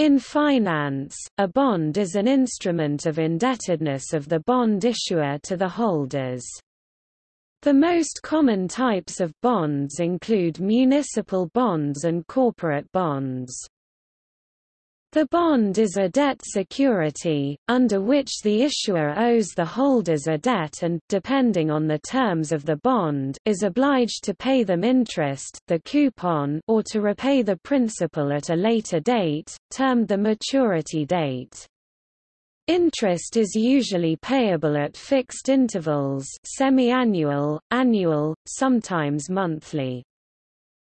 In finance, a bond is an instrument of indebtedness of the bond issuer to the holders. The most common types of bonds include municipal bonds and corporate bonds. The bond is a debt security, under which the issuer owes the holders a debt and, depending on the terms of the bond, is obliged to pay them interest the coupon or to repay the principal at a later date, termed the maturity date. Interest is usually payable at fixed intervals semi-annual, annual, sometimes monthly.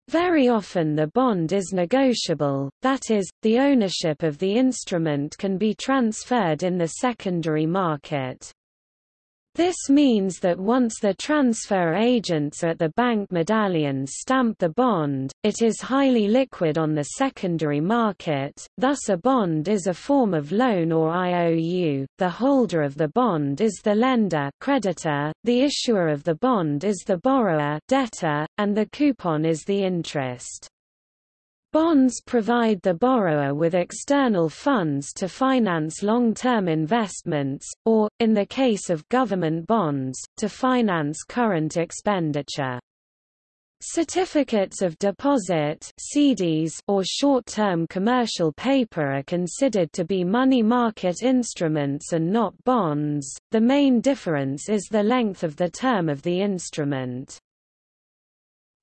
Very often the bond is negotiable, that is, the ownership of the instrument can be transferred in the secondary market. This means that once the transfer agents at the bank medallions stamp the bond, it is highly liquid on the secondary market, thus a bond is a form of loan or IOU, the holder of the bond is the lender creditor, the issuer of the bond is the borrower debtor, and the coupon is the interest. Bonds provide the borrower with external funds to finance long-term investments, or, in the case of government bonds, to finance current expenditure. Certificates of deposit CDs or short-term commercial paper are considered to be money market instruments and not bonds. The main difference is the length of the term of the instrument.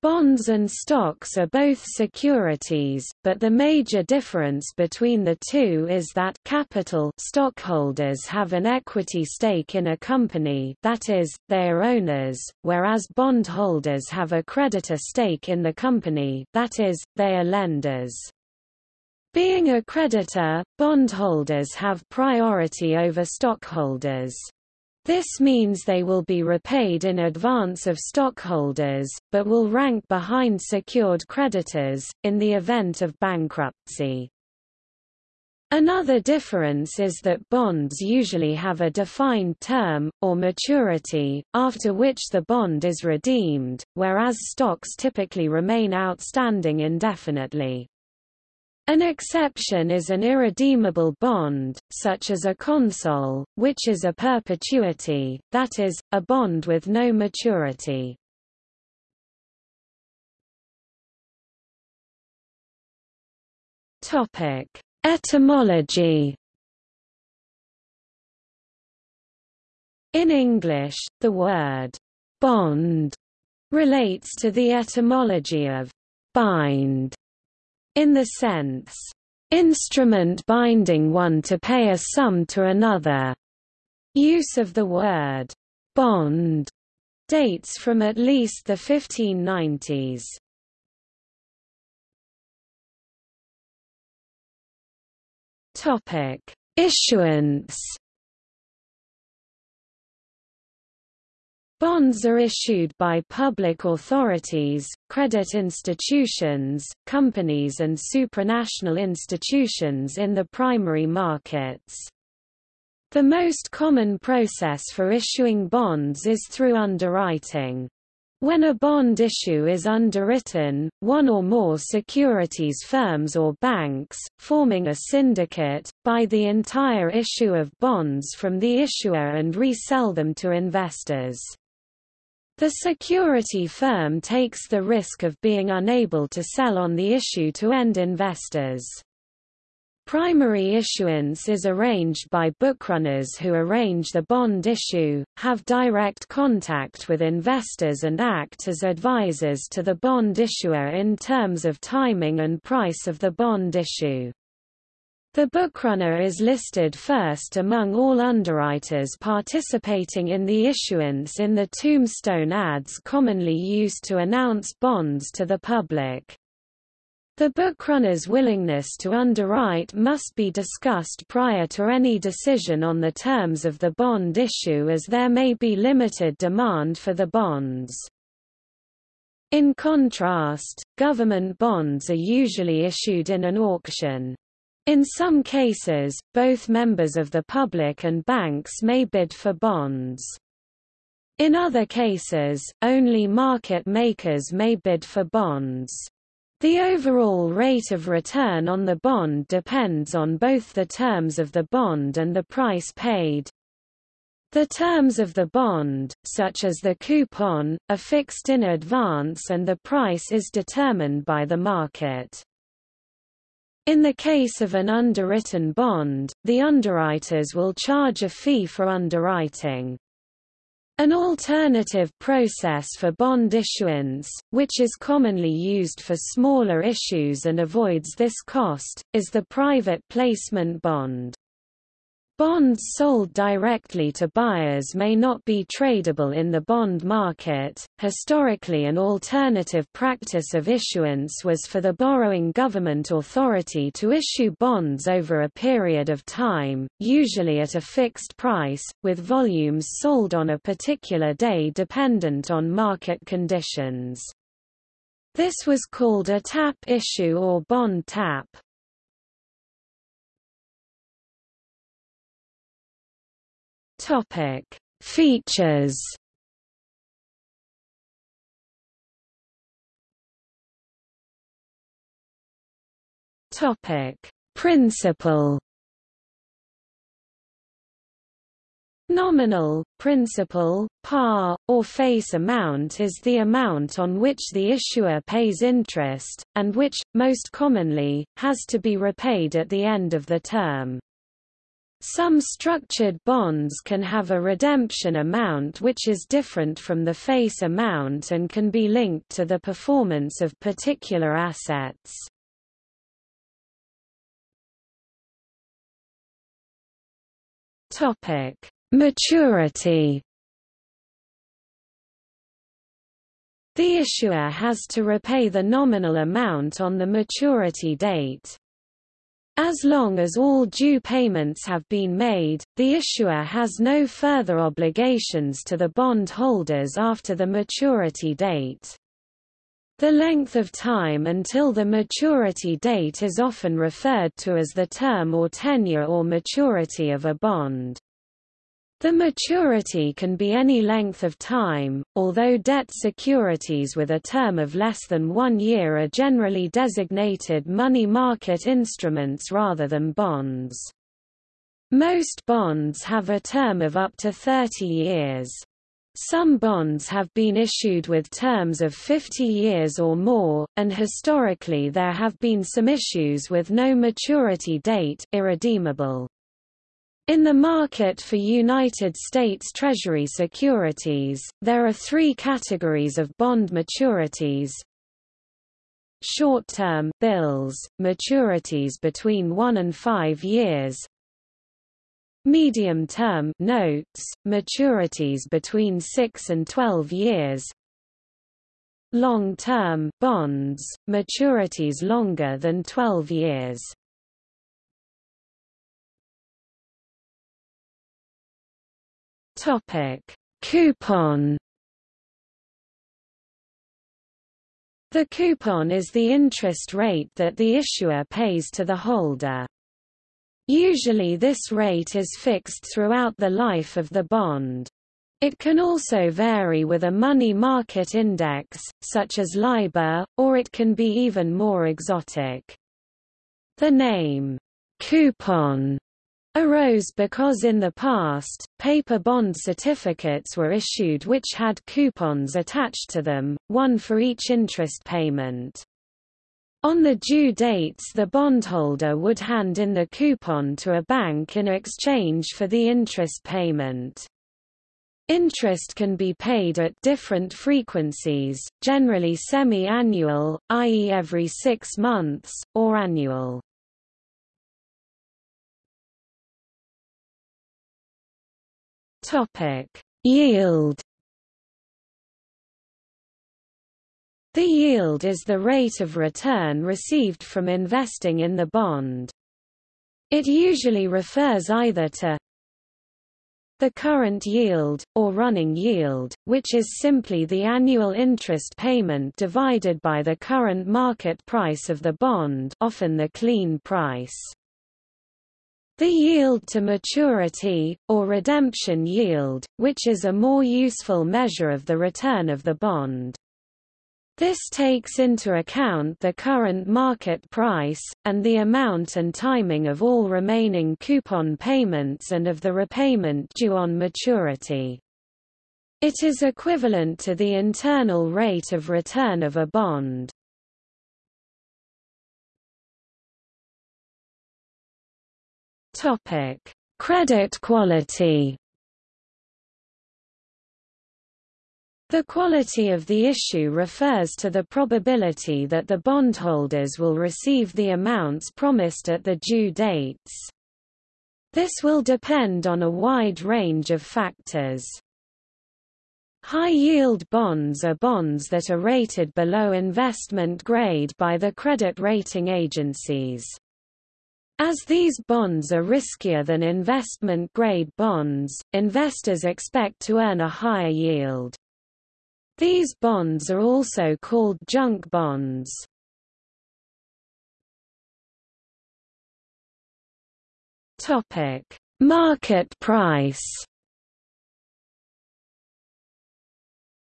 Bonds and stocks are both securities, but the major difference between the two is that capital stockholders have an equity stake in a company that is, they are owners, whereas bondholders have a creditor stake in the company that is, they are lenders. Being a creditor, bondholders have priority over stockholders. This means they will be repaid in advance of stockholders, but will rank behind secured creditors, in the event of bankruptcy. Another difference is that bonds usually have a defined term, or maturity, after which the bond is redeemed, whereas stocks typically remain outstanding indefinitely. An exception is an irredeemable bond, such as a consol, which is a perpetuity, that is, a bond with no maturity. Etymology In English, the word «bond» relates to the etymology of «bind» in the sense, instrument binding one to pay a sum to another. Use of the word bond dates from at least the 1590s. Topic: Issuance Bonds are issued by public authorities, credit institutions, companies and supranational institutions in the primary markets. The most common process for issuing bonds is through underwriting. When a bond issue is underwritten, one or more securities firms or banks, forming a syndicate, buy the entire issue of bonds from the issuer and resell them to investors. The security firm takes the risk of being unable to sell on the issue to end investors. Primary issuance is arranged by bookrunners who arrange the bond issue, have direct contact with investors and act as advisors to the bond issuer in terms of timing and price of the bond issue. The bookrunner is listed first among all underwriters participating in the issuance in the tombstone ads commonly used to announce bonds to the public. The bookrunner's willingness to underwrite must be discussed prior to any decision on the terms of the bond issue as there may be limited demand for the bonds. In contrast, government bonds are usually issued in an auction. In some cases, both members of the public and banks may bid for bonds. In other cases, only market makers may bid for bonds. The overall rate of return on the bond depends on both the terms of the bond and the price paid. The terms of the bond, such as the coupon, are fixed in advance and the price is determined by the market. In the case of an underwritten bond, the underwriters will charge a fee for underwriting. An alternative process for bond issuance, which is commonly used for smaller issues and avoids this cost, is the private placement bond. Bonds sold directly to buyers may not be tradable in the bond market. Historically, an alternative practice of issuance was for the borrowing government authority to issue bonds over a period of time, usually at a fixed price, with volumes sold on a particular day dependent on market conditions. This was called a tap issue or bond tap. Topic: Features. Topic: Principal. Nominal, principal, par, or face amount is the amount on which the issuer pays interest, and which, most commonly, has to be repaid at the end of the term. Some structured bonds can have a redemption amount which is different from the face amount and can be linked to the performance of particular assets. Topic: Maturity. The issuer has to repay the nominal amount on the maturity date. As long as all due payments have been made, the issuer has no further obligations to the bond holders after the maturity date. The length of time until the maturity date is often referred to as the term or tenure or maturity of a bond. The maturity can be any length of time, although debt securities with a term of less than one year are generally designated money market instruments rather than bonds. Most bonds have a term of up to 30 years. Some bonds have been issued with terms of 50 years or more, and historically there have been some issues with no maturity date irredeemable. In the market for United States Treasury securities, there are three categories of bond maturities. Short-term bills, maturities between 1 and 5 years. Medium-term notes, maturities between 6 and 12 years. Long-term bonds, maturities longer than 12 years. Topic: Coupon. The coupon is the interest rate that the issuer pays to the holder. Usually this rate is fixed throughout the life of the bond. It can also vary with a money market index, such as LIBOR, or it can be even more exotic. The name, coupon, arose because in the past, paper bond certificates were issued which had coupons attached to them, one for each interest payment. On the due dates the bondholder would hand in the coupon to a bank in exchange for the interest payment. Interest can be paid at different frequencies, generally semi-annual, i.e. every six months, or annual. Topic: Yield. The yield is the rate of return received from investing in the bond. It usually refers either to the current yield, or running yield, which is simply the annual interest payment divided by the current market price of the bond often the clean price. The yield to maturity, or redemption yield, which is a more useful measure of the return of the bond. This takes into account the current market price, and the amount and timing of all remaining coupon payments and of the repayment due on maturity. It is equivalent to the internal rate of return of a bond. Credit quality The quality of the issue refers to the probability that the bondholders will receive the amounts promised at the due dates. This will depend on a wide range of factors. High-yield bonds are bonds that are rated below investment grade by the credit rating agencies. As these bonds are riskier than investment-grade bonds, investors expect to earn a higher yield. These bonds are also called junk bonds. Topic: Market price.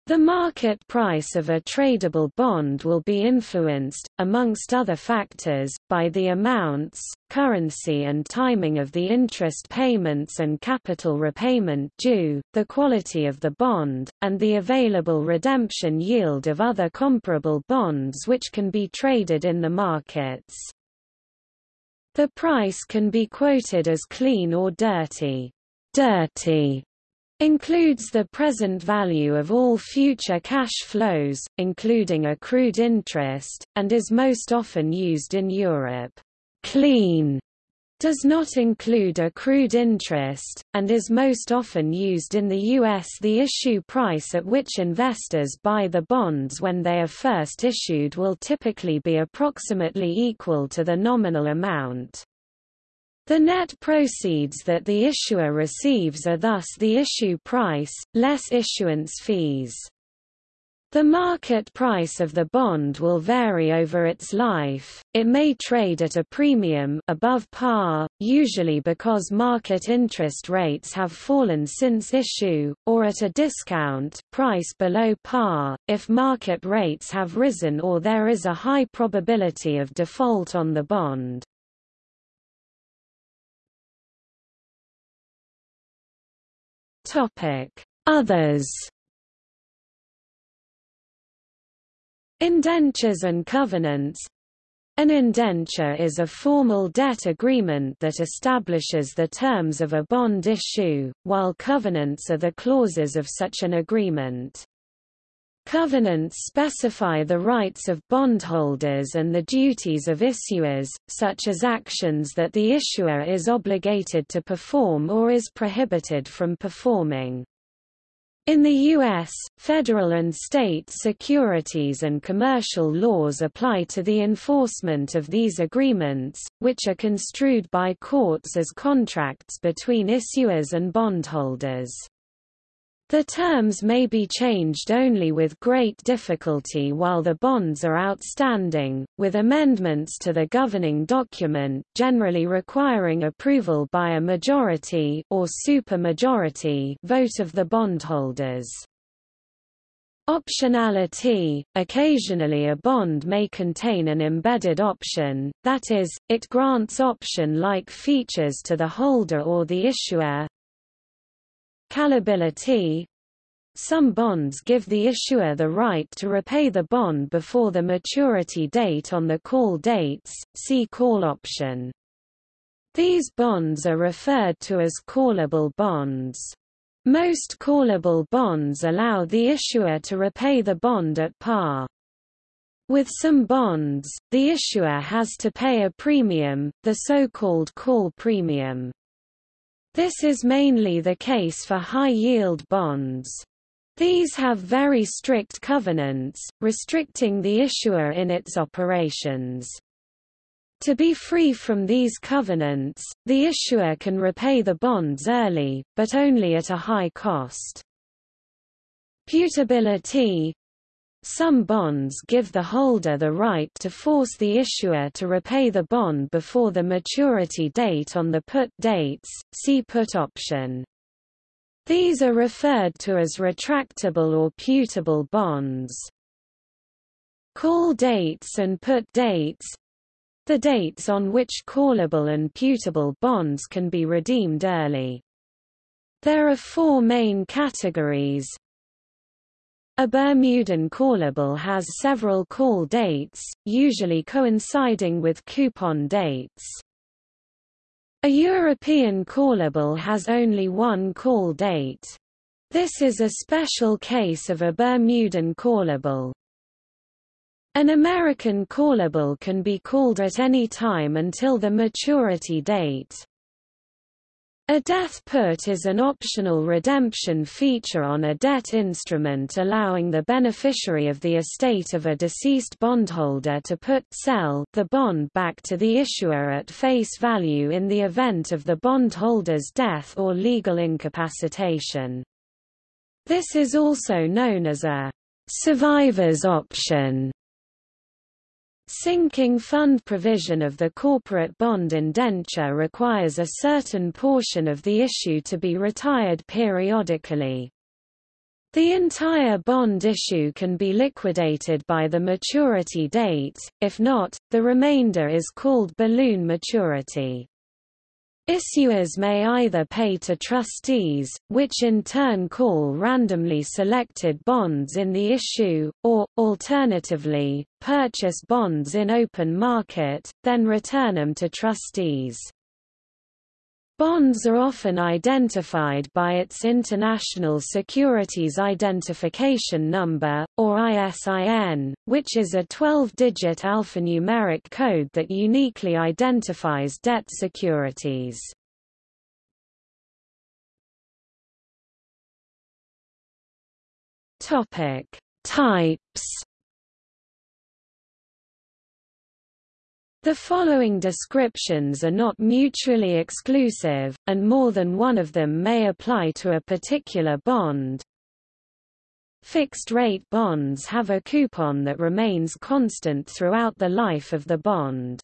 The market price of a tradable bond will be influenced, amongst other factors, by the amounts, currency and timing of the interest payments and capital repayment due, the quality of the bond, and the available redemption yield of other comparable bonds which can be traded in the markets. The price can be quoted as clean or dirty. Dirty includes the present value of all future cash flows, including accrued interest, and is most often used in Europe. Clean does not include accrued interest, and is most often used in the U.S. The issue price at which investors buy the bonds when they are first issued will typically be approximately equal to the nominal amount. The net proceeds that the issuer receives are thus the issue price, less issuance fees. The market price of the bond will vary over its life, it may trade at a premium above par, usually because market interest rates have fallen since issue, or at a discount price below par, if market rates have risen or there is a high probability of default on the bond. Topic: Others. Indentures and covenants. An indenture is a formal debt agreement that establishes the terms of a bond issue, while covenants are the clauses of such an agreement. Covenants specify the rights of bondholders and the duties of issuers, such as actions that the issuer is obligated to perform or is prohibited from performing. In the U.S., federal and state securities and commercial laws apply to the enforcement of these agreements, which are construed by courts as contracts between issuers and bondholders. The terms may be changed only with great difficulty while the bonds are outstanding, with amendments to the governing document generally requiring approval by a majority or supermajority vote of the bondholders. Optionality – Occasionally a bond may contain an embedded option, that is, it grants option-like features to the holder or the issuer, Callability Some bonds give the issuer the right to repay the bond before the maturity date on the call dates, see call option. These bonds are referred to as callable bonds. Most callable bonds allow the issuer to repay the bond at par. With some bonds, the issuer has to pay a premium, the so-called call premium. This is mainly the case for high-yield bonds. These have very strict covenants, restricting the issuer in its operations. To be free from these covenants, the issuer can repay the bonds early, but only at a high cost. Putability some bonds give the holder the right to force the issuer to repay the bond before the maturity date on the put dates, see put option. These are referred to as retractable or putable bonds. Call dates and put dates the dates on which callable and putable bonds can be redeemed early. There are four main categories. A Bermudan callable has several call dates, usually coinciding with coupon dates. A European callable has only one call date. This is a special case of a Bermudan callable. An American callable can be called at any time until the maturity date. A death put is an optional redemption feature on a debt instrument allowing the beneficiary of the estate of a deceased bondholder to put sell the bond back to the issuer at face value in the event of the bondholder's death or legal incapacitation. This is also known as a survivor's option. Sinking fund provision of the corporate bond indenture requires a certain portion of the issue to be retired periodically. The entire bond issue can be liquidated by the maturity date, if not, the remainder is called balloon maturity. Issuers may either pay to trustees, which in turn call randomly selected bonds in the issue, or, alternatively, purchase bonds in open market, then return them to trustees. Bonds are often identified by its International Securities Identification Number, or ISIN, which is a 12-digit alphanumeric code that uniquely identifies debt securities. Types The following descriptions are not mutually exclusive, and more than one of them may apply to a particular bond. Fixed-rate bonds have a coupon that remains constant throughout the life of the bond.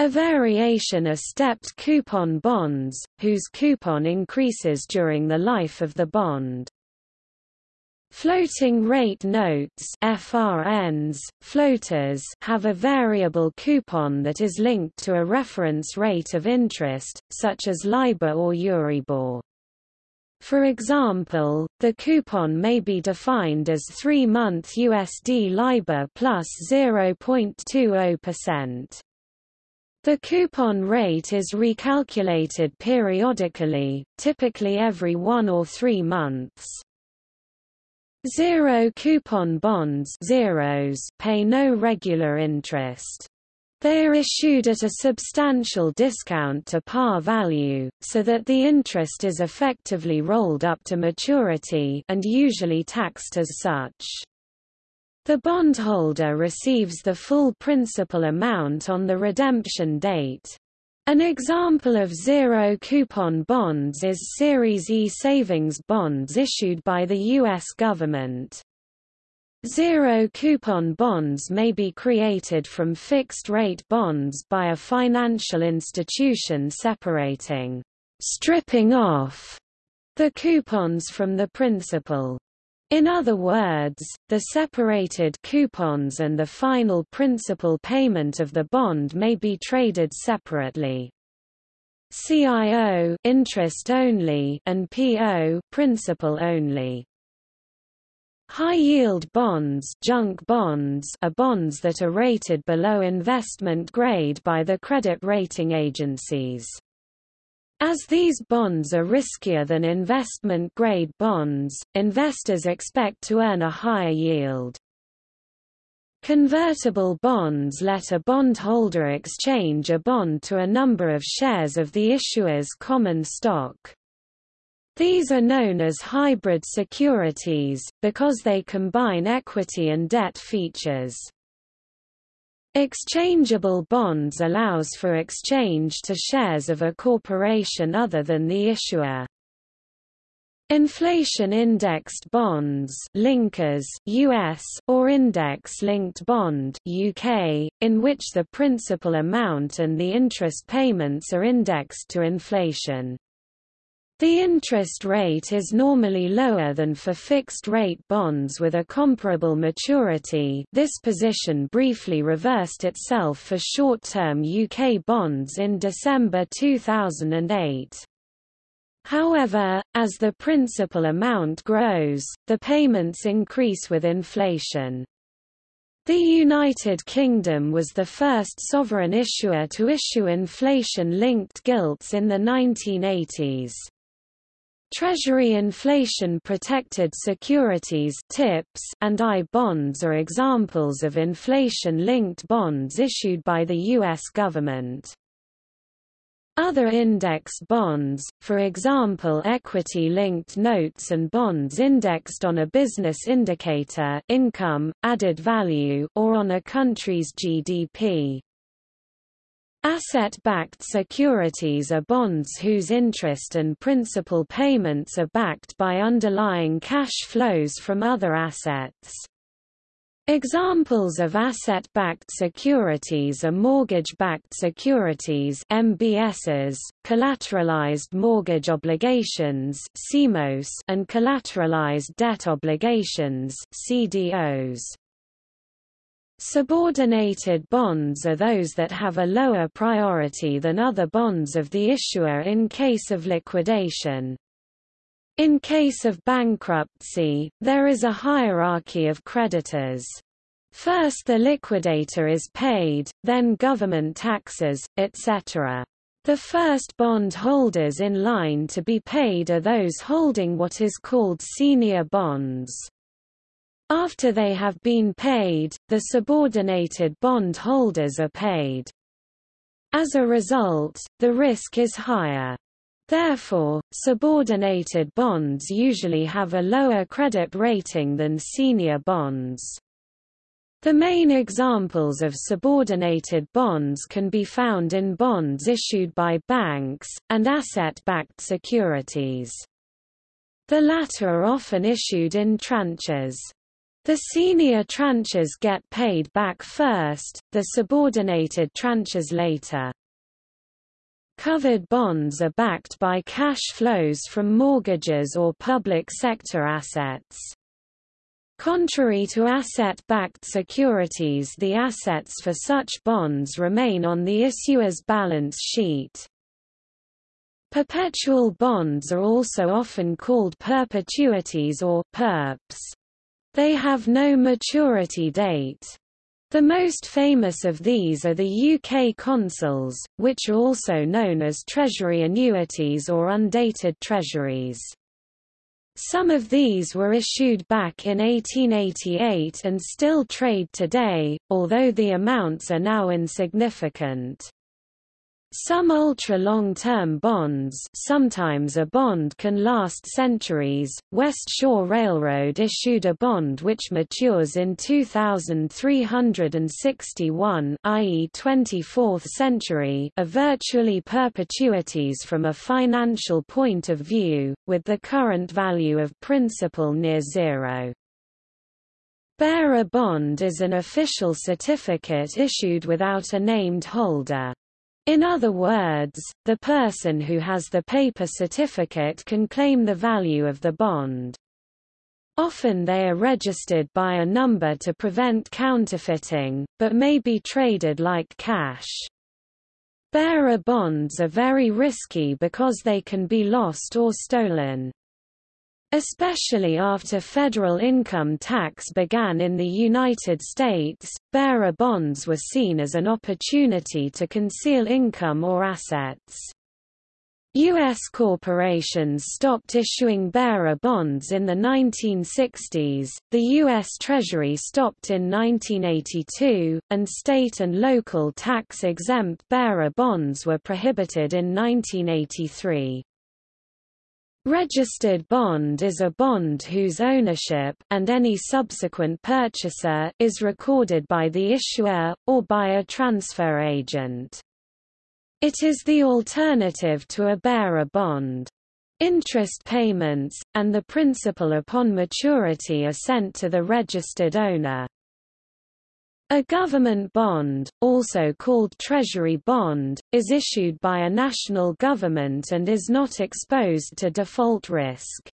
A variation are stepped coupon bonds, whose coupon increases during the life of the bond. Floating rate notes FRNs, floaters have a variable coupon that is linked to a reference rate of interest, such as LIBOR or Euribor. For example, the coupon may be defined as 3-month USD LIBOR plus 0.20%. The coupon rate is recalculated periodically, typically every one or three months. Zero coupon bonds zeros pay no regular interest. They are issued at a substantial discount to par value, so that the interest is effectively rolled up to maturity and usually taxed as such. The bondholder receives the full principal amount on the redemption date. An example of zero-coupon bonds is Series E savings bonds issued by the U.S. government. Zero-coupon bonds may be created from fixed-rate bonds by a financial institution separating, stripping off, the coupons from the principal. In other words, the separated coupons and the final principal payment of the bond may be traded separately. CIO interest only and PO principal only. High-yield bonds, junk bonds are bonds that are rated below investment grade by the credit rating agencies. As these bonds are riskier than investment-grade bonds, investors expect to earn a higher yield. Convertible bonds let a bondholder exchange a bond to a number of shares of the issuer's common stock. These are known as hybrid securities, because they combine equity and debt features. Exchangeable bonds allows for exchange to shares of a corporation other than the issuer. Inflation-indexed bonds linkers US, or index-linked bond UK, in which the principal amount and the interest payments are indexed to inflation. The interest rate is normally lower than for fixed-rate bonds with a comparable maturity this position briefly reversed itself for short-term UK bonds in December 2008. However, as the principal amount grows, the payments increase with inflation. The United Kingdom was the first sovereign issuer to issue inflation-linked gilts in the 1980s. Treasury inflation-protected securities TIPS and I-bonds are examples of inflation-linked bonds issued by the U.S. government. Other indexed bonds, for example equity-linked notes and bonds indexed on a business indicator income, added value or on a country's GDP. Asset-backed securities are bonds whose interest and principal payments are backed by underlying cash flows from other assets. Examples of asset-backed securities are mortgage-backed securities MBSs, collateralized mortgage obligations CMOs, and collateralized debt obligations CDOs. Subordinated bonds are those that have a lower priority than other bonds of the issuer in case of liquidation. In case of bankruptcy, there is a hierarchy of creditors. First the liquidator is paid, then government taxes, etc. The first bond holders in line to be paid are those holding what is called senior bonds. After they have been paid, the subordinated bond holders are paid. As a result, the risk is higher. Therefore, subordinated bonds usually have a lower credit rating than senior bonds. The main examples of subordinated bonds can be found in bonds issued by banks, and asset-backed securities. The latter are often issued in tranches. The senior tranches get paid back first, the subordinated tranches later. Covered bonds are backed by cash flows from mortgages or public sector assets. Contrary to asset-backed securities the assets for such bonds remain on the issuer's balance sheet. Perpetual bonds are also often called perpetuities or perps. They have no maturity date. The most famous of these are the UK consols, which are also known as Treasury annuities or undated treasuries. Some of these were issued back in 1888 and still trade today, although the amounts are now insignificant. Some ultra-long-term bonds sometimes a bond can last centuries. West Shore Railroad issued a bond which matures in 2361 i.e. 24th century are virtually perpetuities from a financial point of view, with the current value of principal near zero. Bearer bond is an official certificate issued without a named holder. In other words, the person who has the paper certificate can claim the value of the bond. Often they are registered by a number to prevent counterfeiting, but may be traded like cash. Bearer bonds are very risky because they can be lost or stolen. Especially after federal income tax began in the United States, bearer bonds were seen as an opportunity to conceal income or assets. U.S. corporations stopped issuing bearer bonds in the 1960s, the U.S. Treasury stopped in 1982, and state and local tax-exempt bearer bonds were prohibited in 1983. Registered bond is a bond whose ownership, and any subsequent purchaser, is recorded by the issuer, or by a transfer agent. It is the alternative to a bearer bond. Interest payments, and the principal upon maturity are sent to the registered owner. A government bond, also called treasury bond, is issued by a national government and is not exposed to default risk.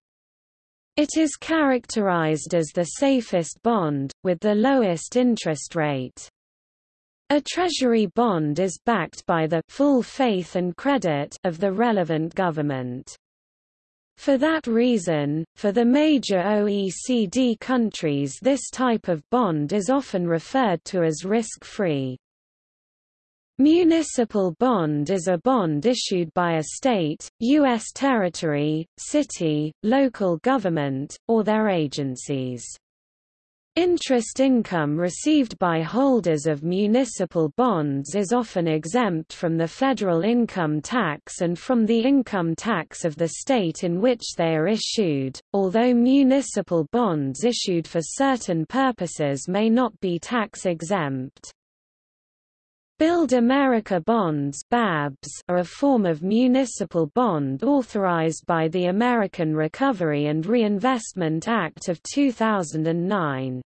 It is characterized as the safest bond, with the lowest interest rate. A treasury bond is backed by the full faith and credit of the relevant government. For that reason, for the major OECD countries this type of bond is often referred to as risk-free. Municipal bond is a bond issued by a state, U.S. territory, city, local government, or their agencies. Interest income received by holders of municipal bonds is often exempt from the federal income tax and from the income tax of the state in which they are issued, although municipal bonds issued for certain purposes may not be tax exempt. Build America bonds BABs are a form of municipal bond authorized by the American Recovery and Reinvestment Act of 2009.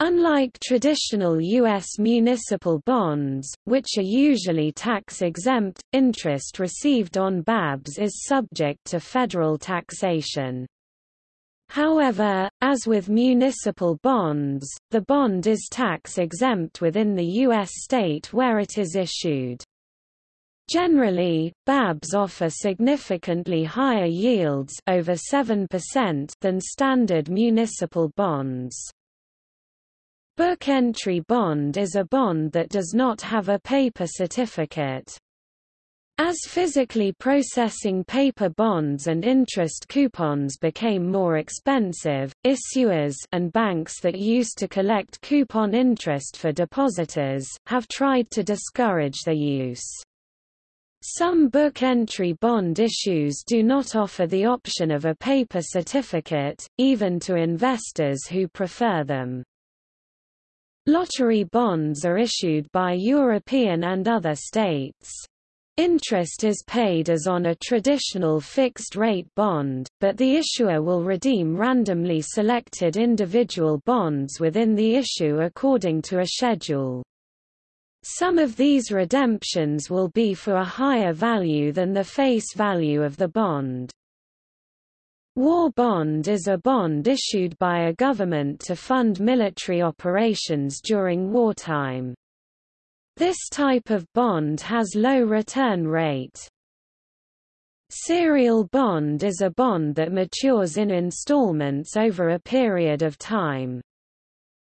Unlike traditional U.S. municipal bonds, which are usually tax-exempt, interest received on BABs is subject to federal taxation. However, as with municipal bonds, the bond is tax-exempt within the U.S. state where it is issued. Generally, BABs offer significantly higher yields over 7% than standard municipal bonds. Book entry bond is a bond that does not have a paper certificate. As physically processing paper bonds and interest coupons became more expensive, issuers and banks that used to collect coupon interest for depositors, have tried to discourage their use. Some book entry bond issues do not offer the option of a paper certificate, even to investors who prefer them. Lottery bonds are issued by European and other states. Interest is paid as on a traditional fixed-rate bond, but the issuer will redeem randomly selected individual bonds within the issue according to a schedule. Some of these redemptions will be for a higher value than the face value of the bond. War bond is a bond issued by a government to fund military operations during wartime. This type of bond has low return rate. Serial bond is a bond that matures in installments over a period of time.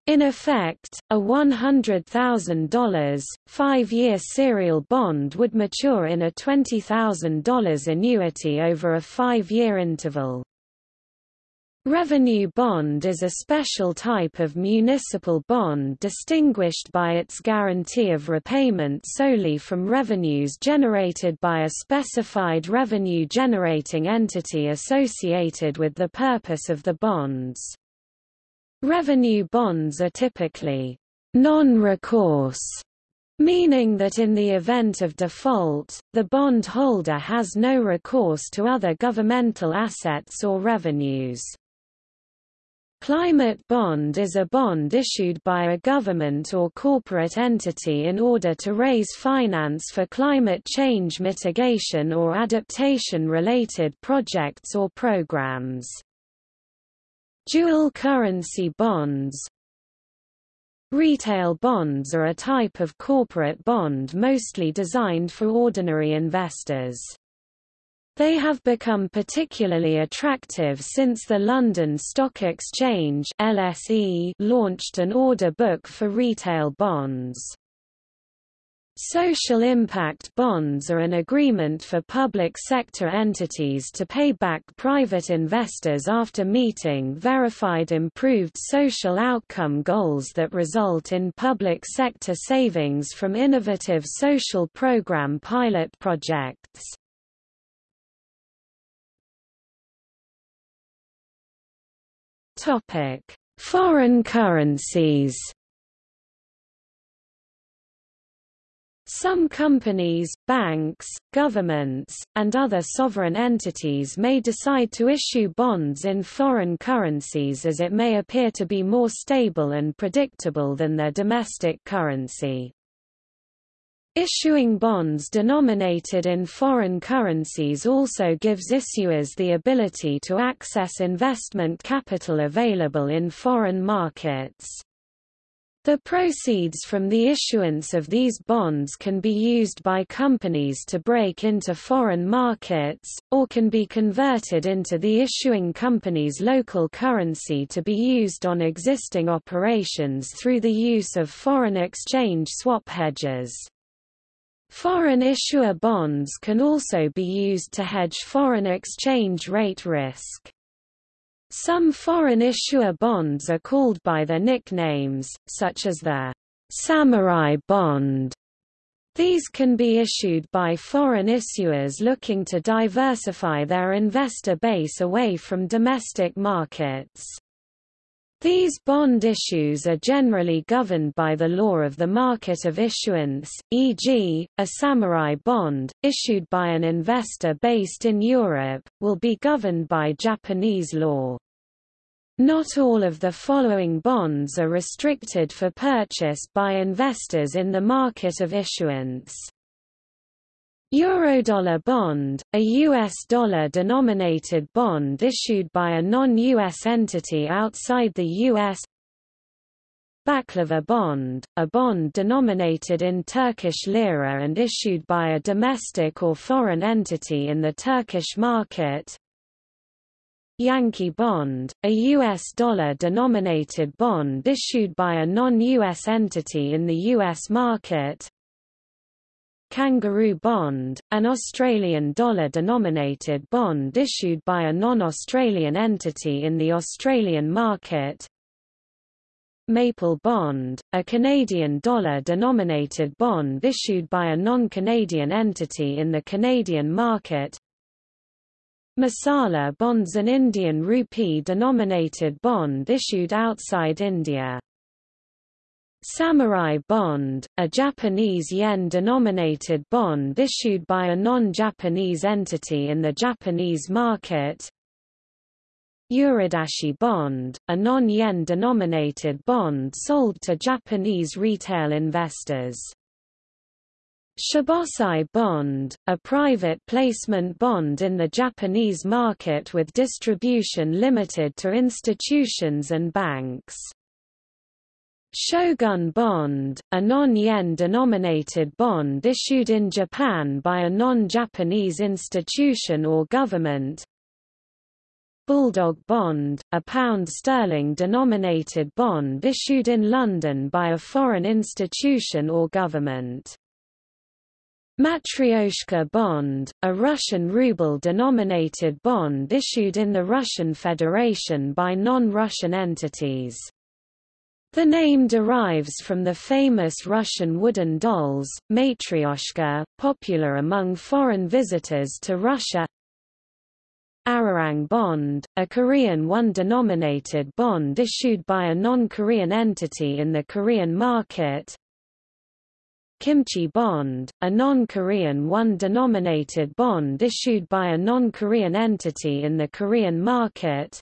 In effect, a $100,000, five-year serial bond would mature in a $20,000 annuity over a five-year interval. Revenue bond is a special type of municipal bond distinguished by its guarantee of repayment solely from revenues generated by a specified revenue-generating entity associated with the purpose of the bonds. Revenue bonds are typically non-recourse meaning that in the event of default, the bond holder has no recourse to other governmental assets or revenues. Climate bond is a bond issued by a government or corporate entity in order to raise finance for climate change mitigation or adaptation-related projects or programs. Dual currency bonds Retail bonds are a type of corporate bond mostly designed for ordinary investors. They have become particularly attractive since the London Stock Exchange LSE launched an order book for retail bonds. Social impact bonds are an agreement for public sector entities to pay back private investors after meeting verified improved social outcome goals that result in public sector savings from innovative social program pilot projects. Topic: Foreign currencies. Some companies, banks, governments, and other sovereign entities may decide to issue bonds in foreign currencies as it may appear to be more stable and predictable than their domestic currency. Issuing bonds denominated in foreign currencies also gives issuers the ability to access investment capital available in foreign markets. The proceeds from the issuance of these bonds can be used by companies to break into foreign markets, or can be converted into the issuing company's local currency to be used on existing operations through the use of foreign exchange swap hedges. Foreign issuer bonds can also be used to hedge foreign exchange rate risk. Some foreign issuer bonds are called by their nicknames, such as the samurai bond. These can be issued by foreign issuers looking to diversify their investor base away from domestic markets. These bond issues are generally governed by the law of the market of issuance, e.g., a samurai bond, issued by an investor based in Europe, will be governed by Japanese law. Not all of the following bonds are restricted for purchase by investors in the market of issuance. Eurodollar bond, a U.S. dollar-denominated bond issued by a non-U.S. entity outside the U.S. Baklava bond, a bond denominated in Turkish lira and issued by a domestic or foreign entity in the Turkish market. Yankee bond, a U.S. dollar-denominated bond issued by a non-U.S. entity in the U.S. market. Kangaroo bond, an Australian dollar-denominated bond issued by a non-Australian entity in the Australian market. Maple bond, a Canadian dollar-denominated bond issued by a non-Canadian entity in the Canadian market. Masala bonds an Indian rupee-denominated bond issued outside India. Samurai bond, a Japanese yen-denominated bond issued by a non-Japanese entity in the Japanese market. Uridashi bond, a non-yen denominated bond sold to Japanese retail investors. Shibosai bond, a private placement bond in the Japanese market with distribution limited to institutions and banks. Shogun bond, a non-yen denominated bond issued in Japan by a non-Japanese institution or government. Bulldog bond, a pound sterling denominated bond issued in London by a foreign institution or government. Matryoshka bond, a Russian ruble-denominated bond issued in the Russian Federation by non-Russian entities. The name derives from the famous Russian wooden dolls, Matryoshka, popular among foreign visitors to Russia. Arirang bond, a Korean won-denominated bond issued by a non-Korean entity in the Korean market. Kimchi bond, a non-Korean won-denominated bond issued by a non-Korean entity in the Korean market.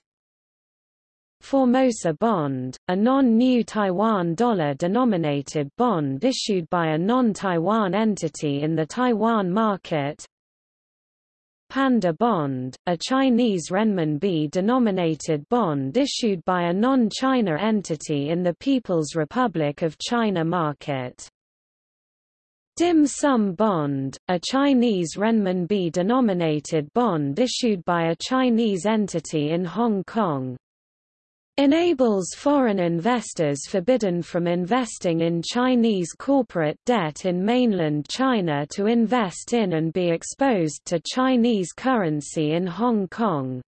Formosa bond, a non-new Taiwan dollar-denominated bond issued by a non-Taiwan entity in the Taiwan market. Panda bond, a Chinese renminbi-denominated bond issued by a non-China entity in the People's Republic of China market. Dim sum bond, a Chinese renminbi-denominated bond issued by a Chinese entity in Hong Kong enables foreign investors forbidden from investing in Chinese corporate debt in mainland China to invest in and be exposed to Chinese currency in Hong Kong.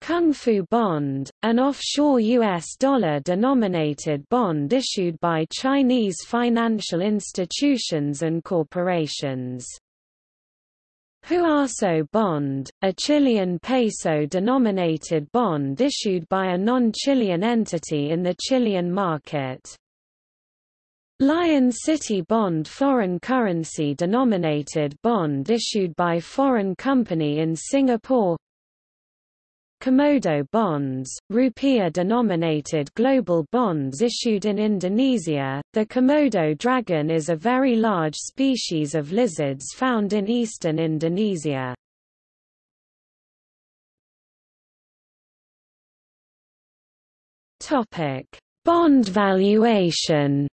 Kung Fu Bond, an offshore U.S. dollar-denominated bond issued by Chinese financial institutions and corporations. Huaso bond, a Chilean peso-denominated bond issued by a non-Chilean entity in the Chilean market. Lion City Bond foreign currency denominated bond issued by foreign company in Singapore Komodo bonds, rupiah-denominated global bonds issued in Indonesia. The Komodo dragon is a very large species of lizards found in eastern Indonesia. Topic: Bond valuation.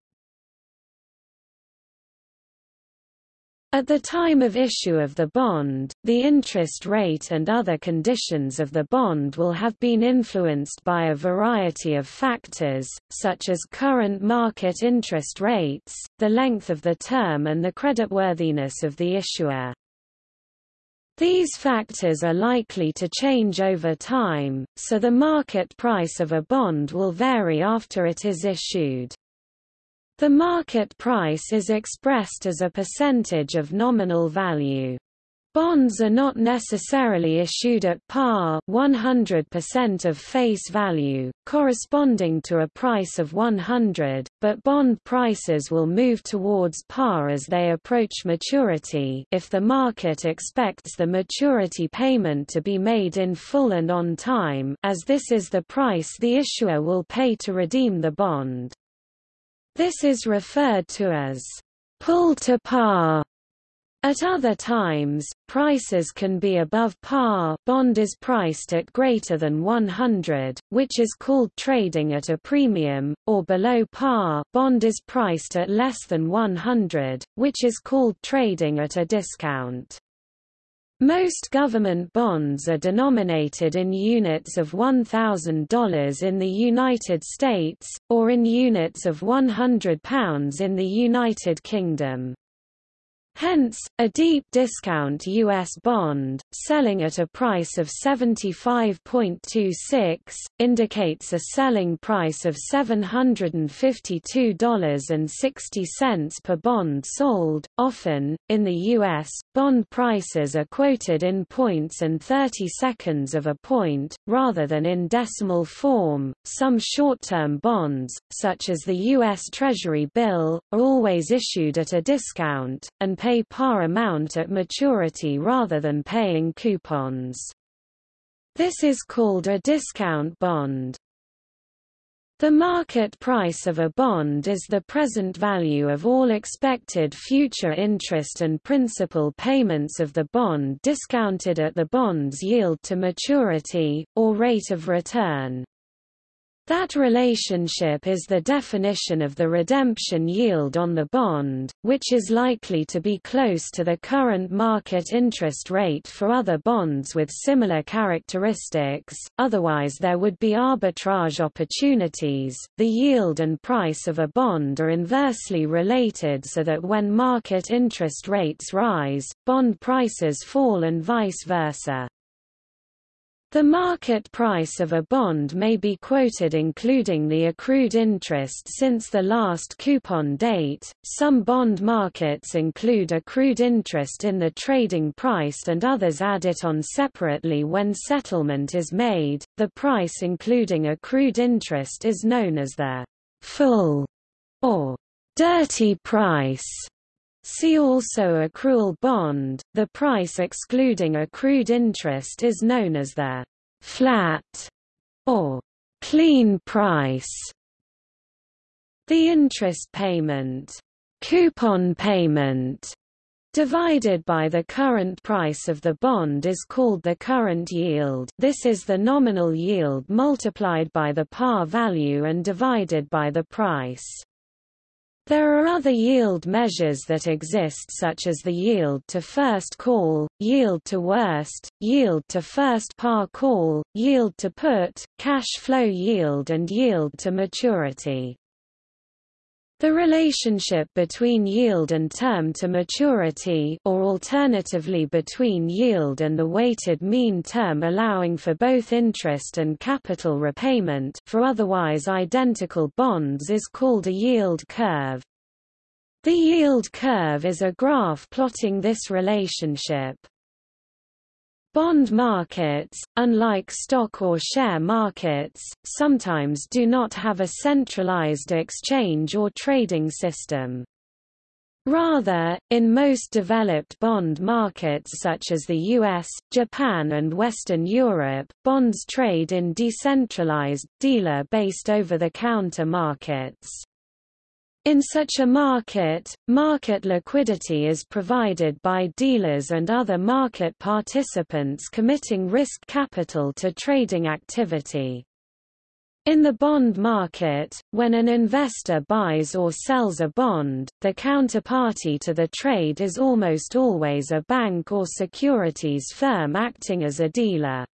At the time of issue of the bond, the interest rate and other conditions of the bond will have been influenced by a variety of factors, such as current market interest rates, the length of the term and the creditworthiness of the issuer. These factors are likely to change over time, so the market price of a bond will vary after it is issued. The market price is expressed as a percentage of nominal value. Bonds are not necessarily issued at par 100% of face value, corresponding to a price of 100, but bond prices will move towards par as they approach maturity if the market expects the maturity payment to be made in full and on time as this is the price the issuer will pay to redeem the bond. This is referred to as pull to par. At other times, prices can be above par bond is priced at greater than 100, which is called trading at a premium, or below par bond is priced at less than 100, which is called trading at a discount. Most government bonds are denominated in units of $1,000 in the United States, or in units of £100 in the United Kingdom. Hence, a deep discount U.S. bond, selling at a price of 75.26, indicates a selling price of $752.60 per bond sold. Often, in the U.S., bond prices are quoted in points and 30 seconds of a point, rather than in decimal form. Some short-term bonds, such as the U.S. Treasury bill, are always issued at a discount, and pay par amount at maturity rather than paying coupons. This is called a discount bond. The market price of a bond is the present value of all expected future interest and principal payments of the bond discounted at the bond's yield to maturity, or rate of return. That relationship is the definition of the redemption yield on the bond, which is likely to be close to the current market interest rate for other bonds with similar characteristics, otherwise there would be arbitrage opportunities. The yield and price of a bond are inversely related so that when market interest rates rise, bond prices fall and vice versa. The market price of a bond may be quoted including the accrued interest since the last coupon date. Some bond markets include accrued interest in the trading price and others add it on separately when settlement is made. The price including accrued interest is known as the full or dirty price. See also accrual bond. The price excluding accrued interest is known as the flat or clean price. The interest payment, coupon payment, divided by the current price of the bond is called the current yield. This is the nominal yield multiplied by the par value and divided by the price. There are other yield measures that exist such as the yield to first call, yield to worst, yield to first par call, yield to put, cash flow yield and yield to maturity. The relationship between yield and term to maturity or alternatively between yield and the weighted mean term allowing for both interest and capital repayment for otherwise identical bonds is called a yield curve. The yield curve is a graph plotting this relationship. Bond markets, unlike stock or share markets, sometimes do not have a centralized exchange or trading system. Rather, in most developed bond markets such as the US, Japan and Western Europe, bonds trade in decentralized, dealer-based over-the-counter markets. In such a market, market liquidity is provided by dealers and other market participants committing risk capital to trading activity. In the bond market, when an investor buys or sells a bond, the counterparty to the trade is almost always a bank or securities firm acting as a dealer.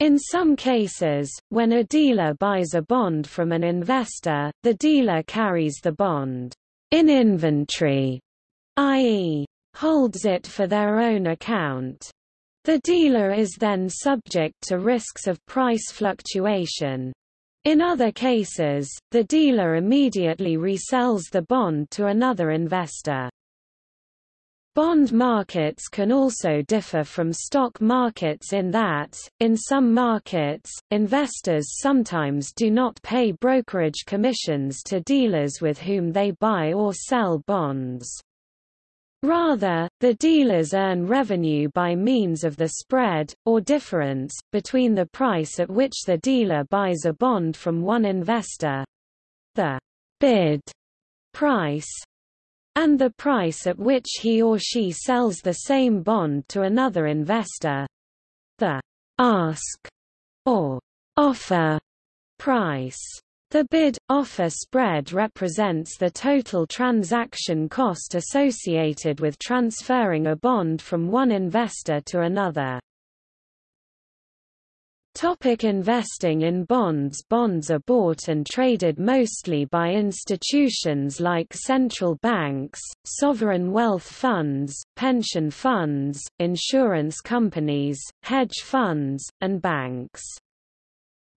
In some cases, when a dealer buys a bond from an investor, the dealer carries the bond in inventory, i.e., holds it for their own account. The dealer is then subject to risks of price fluctuation. In other cases, the dealer immediately resells the bond to another investor. Bond markets can also differ from stock markets in that, in some markets, investors sometimes do not pay brokerage commissions to dealers with whom they buy or sell bonds. Rather, the dealers earn revenue by means of the spread, or difference, between the price at which the dealer buys a bond from one investor—the bid price, and the price at which he or she sells the same bond to another investor. The ask or offer price. The bid-offer spread represents the total transaction cost associated with transferring a bond from one investor to another. Topic investing in bonds Bonds are bought and traded mostly by institutions like central banks, sovereign wealth funds, pension funds, insurance companies, hedge funds, and banks.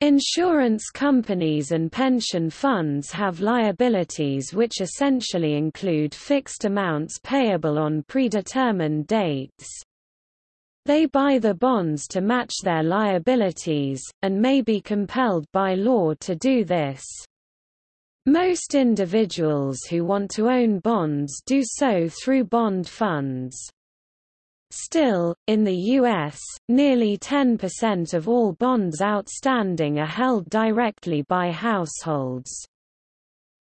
Insurance companies and pension funds have liabilities which essentially include fixed amounts payable on predetermined dates, they buy the bonds to match their liabilities, and may be compelled by law to do this. Most individuals who want to own bonds do so through bond funds. Still, in the U.S., nearly 10% of all bonds outstanding are held directly by households.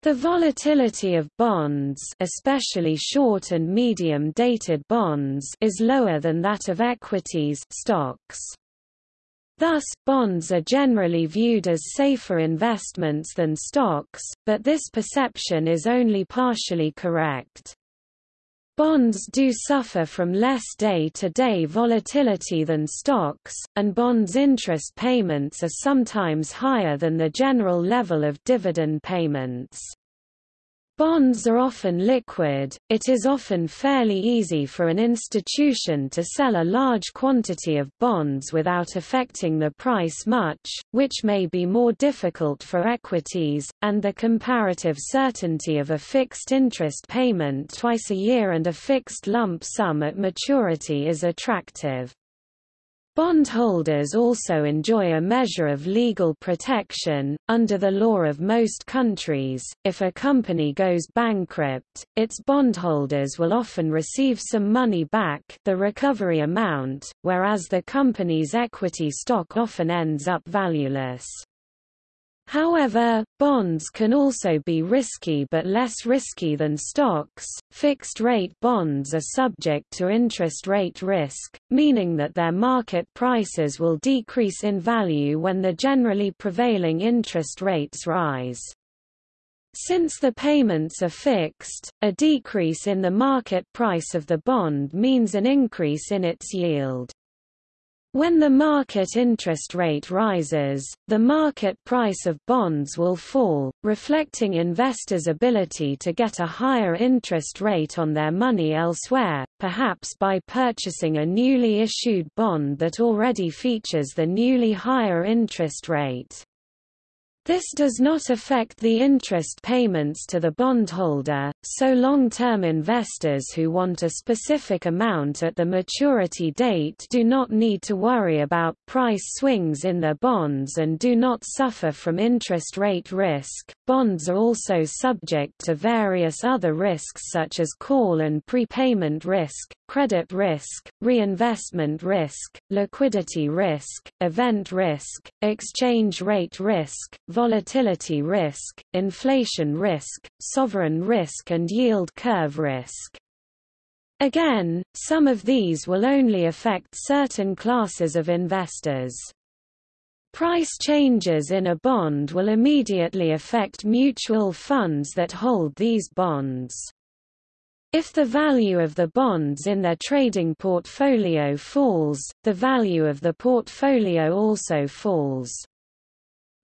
The volatility of bonds especially short and medium-dated bonds is lower than that of equities stocks. Thus, bonds are generally viewed as safer investments than stocks, but this perception is only partially correct. Bonds do suffer from less day-to-day -day volatility than stocks, and bonds' interest payments are sometimes higher than the general level of dividend payments. Bonds are often liquid, it is often fairly easy for an institution to sell a large quantity of bonds without affecting the price much, which may be more difficult for equities, and the comparative certainty of a fixed interest payment twice a year and a fixed lump sum at maturity is attractive. Bondholders also enjoy a measure of legal protection. Under the law of most countries, if a company goes bankrupt, its bondholders will often receive some money back the recovery amount, whereas the company's equity stock often ends up valueless. However, bonds can also be risky but less risky than stocks. Fixed rate bonds are subject to interest rate risk, meaning that their market prices will decrease in value when the generally prevailing interest rates rise. Since the payments are fixed, a decrease in the market price of the bond means an increase in its yield. When the market interest rate rises, the market price of bonds will fall, reflecting investors' ability to get a higher interest rate on their money elsewhere, perhaps by purchasing a newly issued bond that already features the newly higher interest rate. This does not affect the interest payments to the bondholder, so long-term investors who want a specific amount at the maturity date do not need to worry about price swings in their bonds and do not suffer from interest rate risk. Bonds are also subject to various other risks such as call and prepayment risk, credit risk, reinvestment risk, liquidity risk, event risk, exchange rate risk, volatility risk, inflation risk, sovereign risk and yield curve risk. Again, some of these will only affect certain classes of investors. Price changes in a bond will immediately affect mutual funds that hold these bonds. If the value of the bonds in their trading portfolio falls, the value of the portfolio also falls.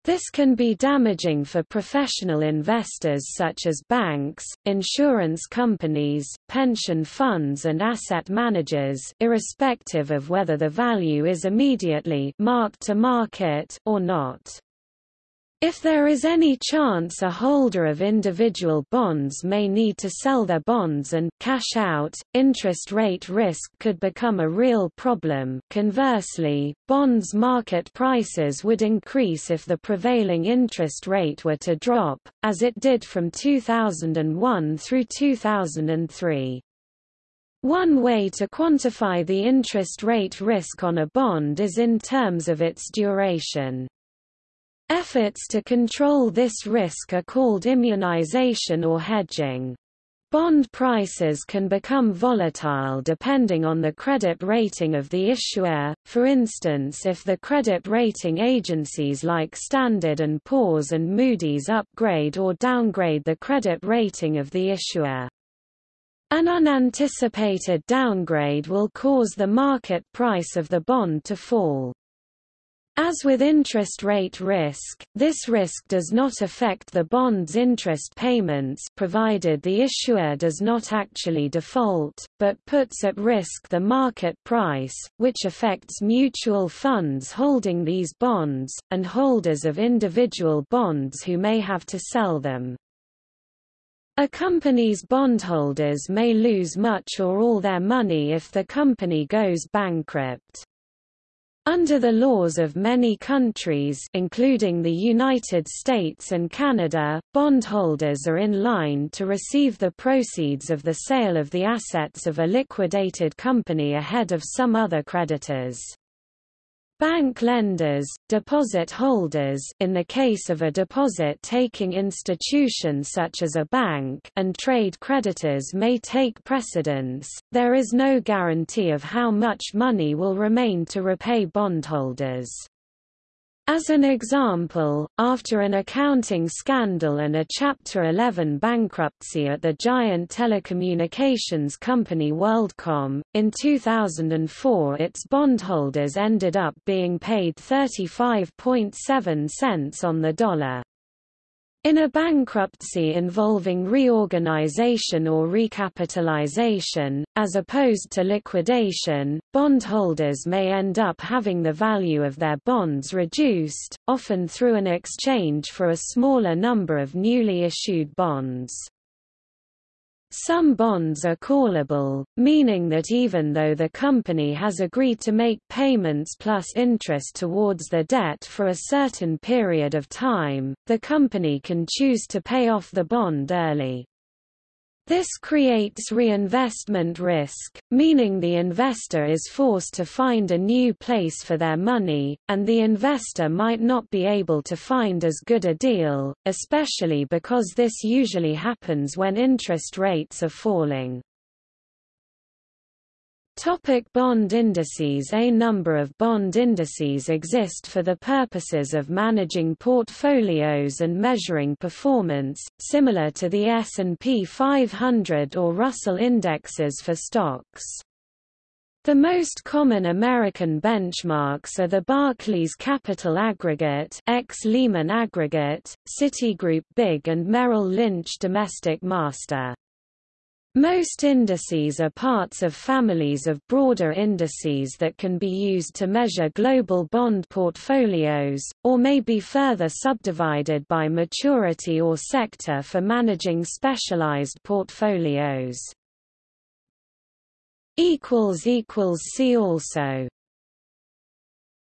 This can be damaging for professional investors such as banks, insurance companies, pension funds and asset managers irrespective of whether the value is immediately marked to market or not. If there is any chance a holder of individual bonds may need to sell their bonds and cash out, interest rate risk could become a real problem. Conversely, bonds market prices would increase if the prevailing interest rate were to drop, as it did from 2001 through 2003. One way to quantify the interest rate risk on a bond is in terms of its duration. Efforts to control this risk are called immunization or hedging. Bond prices can become volatile depending on the credit rating of the issuer, for instance if the credit rating agencies like Standard & Poor's and Moody's upgrade or downgrade the credit rating of the issuer. An unanticipated downgrade will cause the market price of the bond to fall. As with interest rate risk, this risk does not affect the bond's interest payments provided the issuer does not actually default, but puts at risk the market price, which affects mutual funds holding these bonds, and holders of individual bonds who may have to sell them. A company's bondholders may lose much or all their money if the company goes bankrupt. Under the laws of many countries including the United States and Canada, bondholders are in line to receive the proceeds of the sale of the assets of a liquidated company ahead of some other creditors. Bank lenders, deposit holders in the case of a deposit-taking institution such as a bank and trade creditors may take precedence, there is no guarantee of how much money will remain to repay bondholders. As an example, after an accounting scandal and a Chapter 11 bankruptcy at the giant telecommunications company WorldCom, in 2004 its bondholders ended up being paid 35.7 cents on the dollar. In a bankruptcy involving reorganization or recapitalization, as opposed to liquidation, bondholders may end up having the value of their bonds reduced, often through an exchange for a smaller number of newly issued bonds. Some bonds are callable, meaning that even though the company has agreed to make payments plus interest towards the debt for a certain period of time, the company can choose to pay off the bond early. This creates reinvestment risk, meaning the investor is forced to find a new place for their money, and the investor might not be able to find as good a deal, especially because this usually happens when interest rates are falling. Topic bond indices A number of bond indices exist for the purposes of managing portfolios and measuring performance, similar to the S&P 500 or Russell indexes for stocks. The most common American benchmarks are the Barclays Capital Aggregate X Lehman Aggregate, Citigroup Big and Merrill Lynch Domestic Master. Most indices are parts of families of broader indices that can be used to measure global bond portfolios, or may be further subdivided by maturity or sector for managing specialized portfolios. See also